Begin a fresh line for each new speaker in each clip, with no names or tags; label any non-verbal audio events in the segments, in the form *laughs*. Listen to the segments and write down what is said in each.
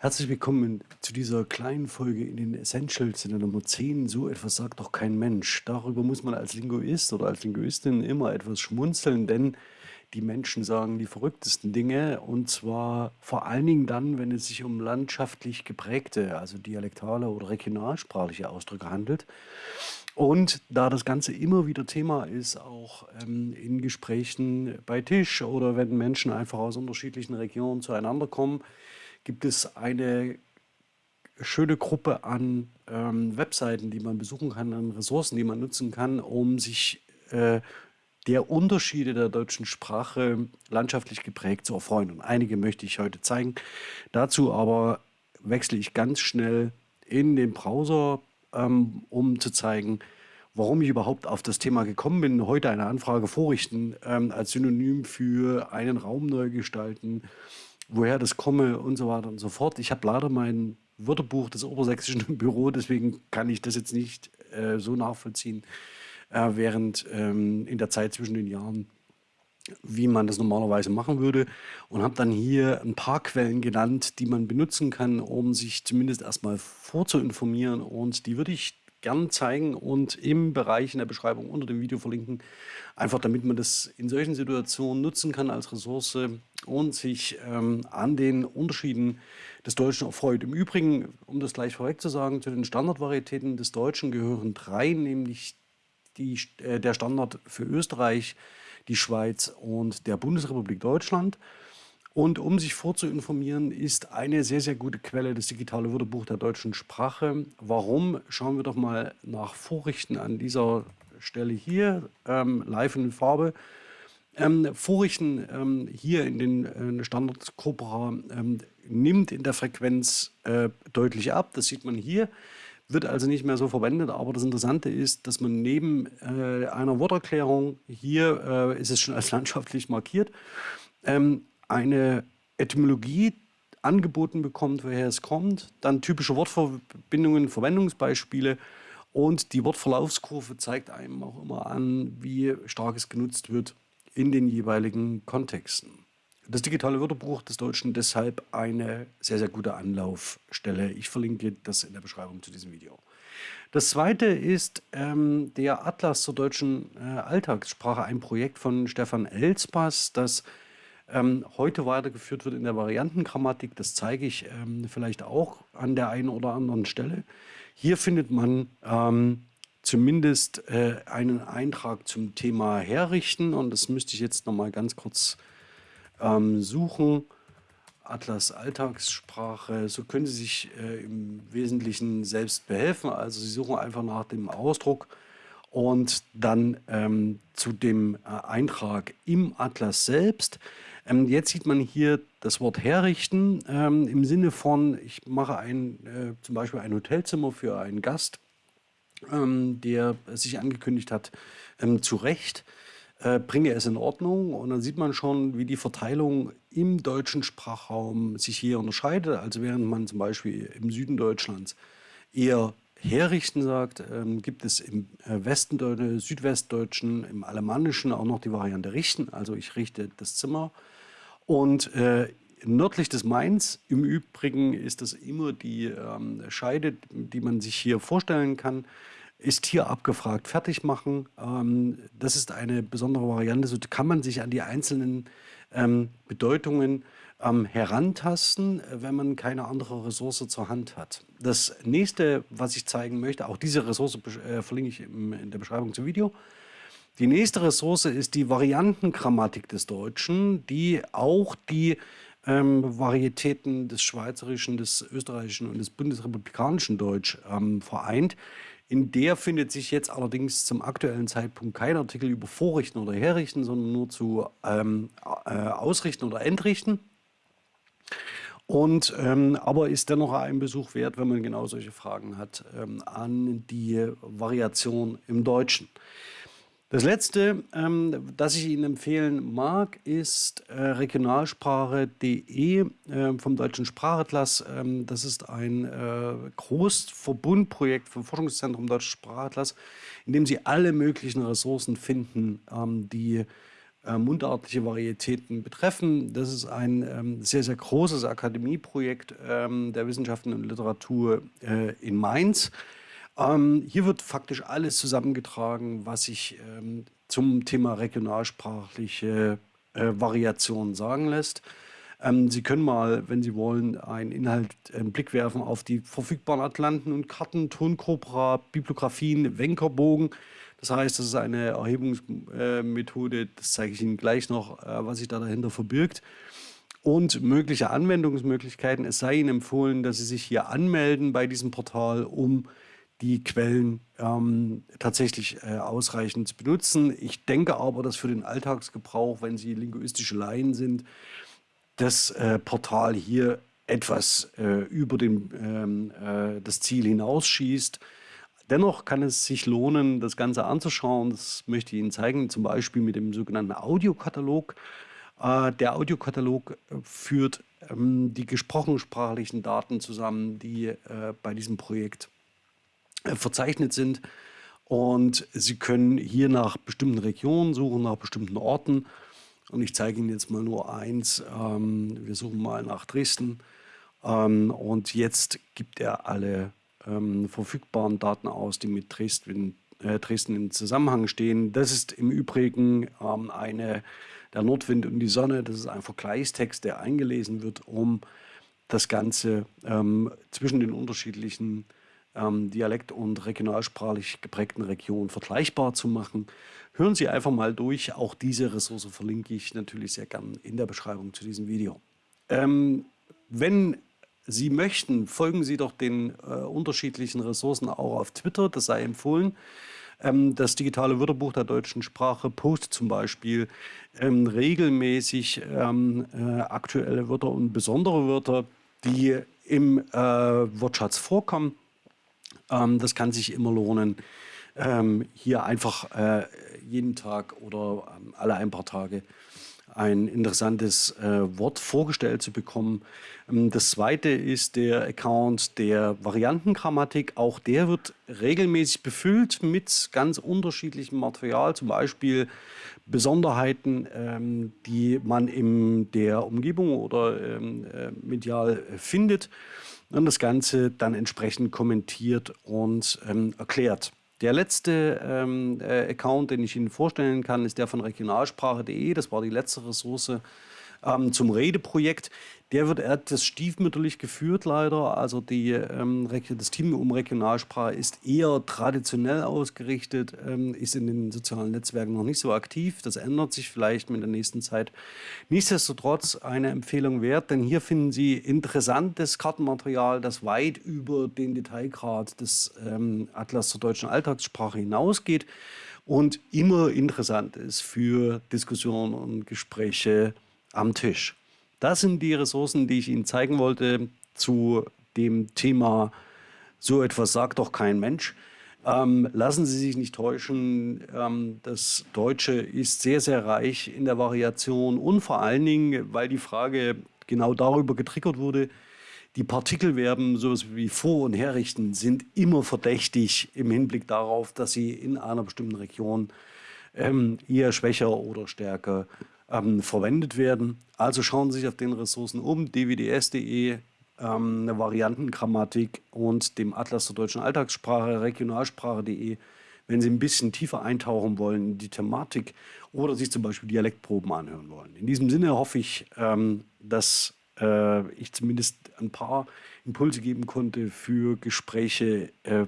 Herzlich willkommen zu dieser kleinen Folge in den Essentials in der Nummer 10. So etwas sagt doch kein Mensch. Darüber muss man als Linguist oder als Linguistin immer etwas schmunzeln, denn die Menschen sagen die verrücktesten Dinge und zwar vor allen Dingen dann, wenn es sich um landschaftlich geprägte, also dialektale oder regionalsprachliche Ausdrücke handelt. Und da das Ganze immer wieder Thema ist, auch ähm, in Gesprächen bei Tisch oder wenn Menschen einfach aus unterschiedlichen Regionen zueinander kommen, gibt es eine schöne Gruppe an ähm, Webseiten, die man besuchen kann, an Ressourcen, die man nutzen kann, um sich äh, der Unterschiede der deutschen Sprache landschaftlich geprägt zu erfreuen. Und einige möchte ich heute zeigen. Dazu aber wechsle ich ganz schnell in den Browser, ähm, um zu zeigen, warum ich überhaupt auf das Thema gekommen bin. Heute eine Anfrage vorrichten ähm, als Synonym für einen Raum neu gestalten woher das komme und so weiter und so fort. Ich habe leider mein Wörterbuch des Obersächsischen im *laughs* Büro, deswegen kann ich das jetzt nicht äh, so nachvollziehen, äh, während ähm, in der Zeit zwischen den Jahren, wie man das normalerweise machen würde. Und habe dann hier ein paar Quellen genannt, die man benutzen kann, um sich zumindest erstmal vorzuinformieren. Und die würde ich gern zeigen und im Bereich in der Beschreibung unter dem Video verlinken, einfach damit man das in solchen Situationen nutzen kann als Ressource und sich ähm, an den Unterschieden des Deutschen erfreut. Im Übrigen, um das gleich vorweg zu sagen, zu den Standardvarietäten des Deutschen gehören drei, nämlich die, äh, der Standard für Österreich, die Schweiz und der Bundesrepublik Deutschland. Und um sich vorzuinformieren, ist eine sehr, sehr gute Quelle das digitale Wörterbuch der deutschen Sprache. Warum? Schauen wir doch mal nach Vorrichten an dieser Stelle hier, ähm, live in Farbe. Ähm, Vorrichten ähm, hier in den äh, Standard Cobra ähm, nimmt in der Frequenz äh, deutlich ab. Das sieht man hier. Wird also nicht mehr so verwendet, aber das Interessante ist, dass man neben äh, einer Worterklärung, hier äh, ist es schon als *laughs* landschaftlich markiert, ähm, eine Etymologie angeboten bekommt, woher es kommt, dann typische Wortverbindungen, Verwendungsbeispiele und die Wortverlaufskurve zeigt einem auch immer an, wie stark es genutzt wird in den jeweiligen Kontexten. Das digitale Wörterbuch des Deutschen deshalb eine sehr, sehr gute Anlaufstelle. Ich verlinke das in der Beschreibung zu diesem Video. Das zweite ist ähm, der Atlas zur deutschen äh, Alltagssprache, ein Projekt von Stefan Elspass, das ähm, heute weitergeführt wird in der Variantengrammatik. Das zeige ich ähm, vielleicht auch an der einen oder anderen Stelle. Hier findet man ähm, zumindest äh, einen Eintrag zum Thema Herrichten und das müsste ich jetzt noch mal ganz kurz ähm, suchen. Atlas Alltagssprache, so können Sie sich äh, im Wesentlichen selbst behelfen. Also Sie suchen einfach nach dem Ausdruck und dann ähm, zu dem äh, Eintrag im Atlas selbst. Ähm, jetzt sieht man hier das Wort herrichten ähm, im Sinne von, ich mache ein, äh, zum Beispiel ein Hotelzimmer für einen Gast, ähm, der sich angekündigt hat, ähm, zurecht, äh, bringe es in Ordnung und dann sieht man schon, wie die Verteilung im deutschen Sprachraum sich hier unterscheidet. Also während man zum Beispiel im Süden Deutschlands eher herrichten sagt, ähm, gibt es im äh, Westen, Südwestdeutschen, im Alemannischen auch noch die Variante richten. Also ich richte das Zimmer. Und äh, nördlich des Mains, im Übrigen ist das immer die ähm, Scheide, die man sich hier vorstellen kann, ist hier abgefragt, fertig machen. Ähm, das ist eine besondere Variante. So kann man sich an die einzelnen ähm, Bedeutungen ähm, herantasten, wenn man keine andere Ressource zur Hand hat. Das nächste, was ich zeigen möchte, auch diese Ressource äh, verlinke ich im, in der Beschreibung zum Video. Die nächste Ressource ist die Variantengrammatik des Deutschen, die auch die ähm, Varietäten des Schweizerischen, des Österreichischen und des Bundesrepublikanischen Deutsch ähm, vereint. In der findet sich jetzt allerdings zum aktuellen Zeitpunkt kein Artikel über Vorrichten oder Herrichten, sondern nur zu ähm, äh, Ausrichten oder Entrichten. Und ähm, aber ist dennoch ein Besuch wert, wenn man genau solche Fragen hat, ähm, an die Variation im Deutschen. Das letzte, ähm, das ich Ihnen empfehlen mag, ist äh, regionalsprache.de äh, vom Deutschen Sprachatlas. Ähm, das ist ein äh, Großverbundprojekt vom Forschungszentrum Deutscher Sprachatlas, in dem Sie alle möglichen Ressourcen finden, ähm, die äh, mundartliche Varietäten betreffen. Das ist ein ähm, sehr, sehr großes Akademieprojekt ähm, der Wissenschaften und Literatur äh, in Mainz. Ähm, hier wird faktisch alles zusammengetragen, was sich ähm, zum Thema regionalsprachliche äh, Variationen sagen lässt. Ähm, Sie können mal, wenn Sie wollen, einen Inhalt, einen Blick werfen auf die verfügbaren Atlanten und Karten, Tonkorpora, Bibliografien, Wenkerbogen. Das heißt, das ist eine Erhebungsmethode, das zeige ich Ihnen gleich noch, äh, was sich da dahinter verbirgt. Und mögliche Anwendungsmöglichkeiten. Es sei Ihnen empfohlen, dass Sie sich hier anmelden bei diesem Portal, um die Quellen ähm, tatsächlich äh, ausreichend zu benutzen. Ich denke aber, dass für den Alltagsgebrauch, wenn Sie linguistische Laien sind, das äh, Portal hier etwas äh, über den, ähm, äh, das Ziel hinausschießt. Dennoch kann es sich lohnen, das Ganze anzuschauen. Das möchte ich Ihnen zeigen, zum Beispiel mit dem sogenannten Audiokatalog. Äh, der Audiokatalog führt ähm, die gesprochensprachlichen Daten zusammen, die äh, bei diesem Projekt verzeichnet sind. Und Sie können hier nach bestimmten Regionen suchen, nach bestimmten Orten. Und ich zeige Ihnen jetzt mal nur eins. Ähm, wir suchen mal nach Dresden. Ähm, und jetzt gibt er alle ähm, verfügbaren Daten aus, die mit Dresden, äh, Dresden in Zusammenhang stehen. Das ist im Übrigen eine, der Nordwind und die Sonne. Das ist ein Vergleichstext, der eingelesen wird, um das Ganze zwischen den unterschiedlichen ähm, dialekt- und regionalsprachlich geprägten Regionen vergleichbar zu machen. Hören Sie einfach mal durch. Auch diese Ressource verlinke ich natürlich sehr gern in der Beschreibung zu diesem Video. Ähm, wenn Sie möchten, folgen Sie doch den äh, unterschiedlichen Ressourcen auch auf Twitter, das sei empfohlen. Ähm, das digitale Wörterbuch der deutschen Sprache postet zum Beispiel ähm, regelmäßig ähm, äh, aktuelle Wörter und besondere Wörter, die im äh, Wortschatz vorkommen. Ähm, das kann sich immer lohnen, ähm, hier einfach äh, jeden Tag oder ähm, alle ein paar Tage ein interessantes äh, Wort vorgestellt zu bekommen. Ähm, das zweite ist der Account der Variantengrammatik. Auch der wird regelmäßig befüllt mit ganz unterschiedlichem Material, zum Beispiel Besonderheiten, ähm, die man in der Umgebung oder ähm, äh, medial findet und das Ganze dann entsprechend kommentiert und ähm, erklärt. Der letzte ähm, äh, Account, den ich Ihnen vorstellen kann, ist der von regionalsprache.de. Das war die letzte Ressource ähm, zum Redeprojekt. Der wird etwas stiefmütterlich geführt leider. Also die, ähm, das Team um Regionalsprache ist eher traditionell ausgerichtet, ähm, ist in den sozialen Netzwerken noch nicht so aktiv. Das ändert sich vielleicht mit der nächsten Zeit. Nichtsdestotrotz eine Empfehlung wert, denn hier finden Sie interessantes Kartenmaterial, das weit über den Detailgrad des ähm, Atlas zur deutschen Alltagssprache hinausgeht und immer interessant ist für Diskussionen und Gespräche am Tisch. Das sind die Ressourcen, die ich Ihnen zeigen wollte zu dem Thema so etwas sagt doch kein Mensch. Ähm, lassen Sie sich nicht täuschen, ähm, das Deutsche ist sehr, sehr reich in der Variation und vor allen Dingen, weil die Frage genau darüber getriggert wurde, die Partikelverben, sowas wie vor- und herrichten, sind immer verdächtig im Hinblick darauf, dass sie in einer bestimmten Region ähm, eher schwächer oder stärker ähm, verwendet werden. Also schauen Sie sich auf den Ressourcen um, dwds.de, ähm, eine Variantengrammatik und dem Atlas zur deutschen Alltagssprache, regionalsprache.de, wenn Sie ein bisschen tiefer eintauchen wollen in die Thematik oder sich zum Beispiel Dialektproben anhören wollen. In diesem Sinne hoffe ich, ähm, dass äh, ich zumindest ein paar Impulse geben konnte für Gespräche äh,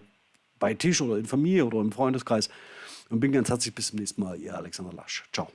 bei Tisch oder in Familie oder im Freundeskreis. Und bin ganz herzlich bis zum nächsten Mal, Ihr Alexander Lasch. Ciao.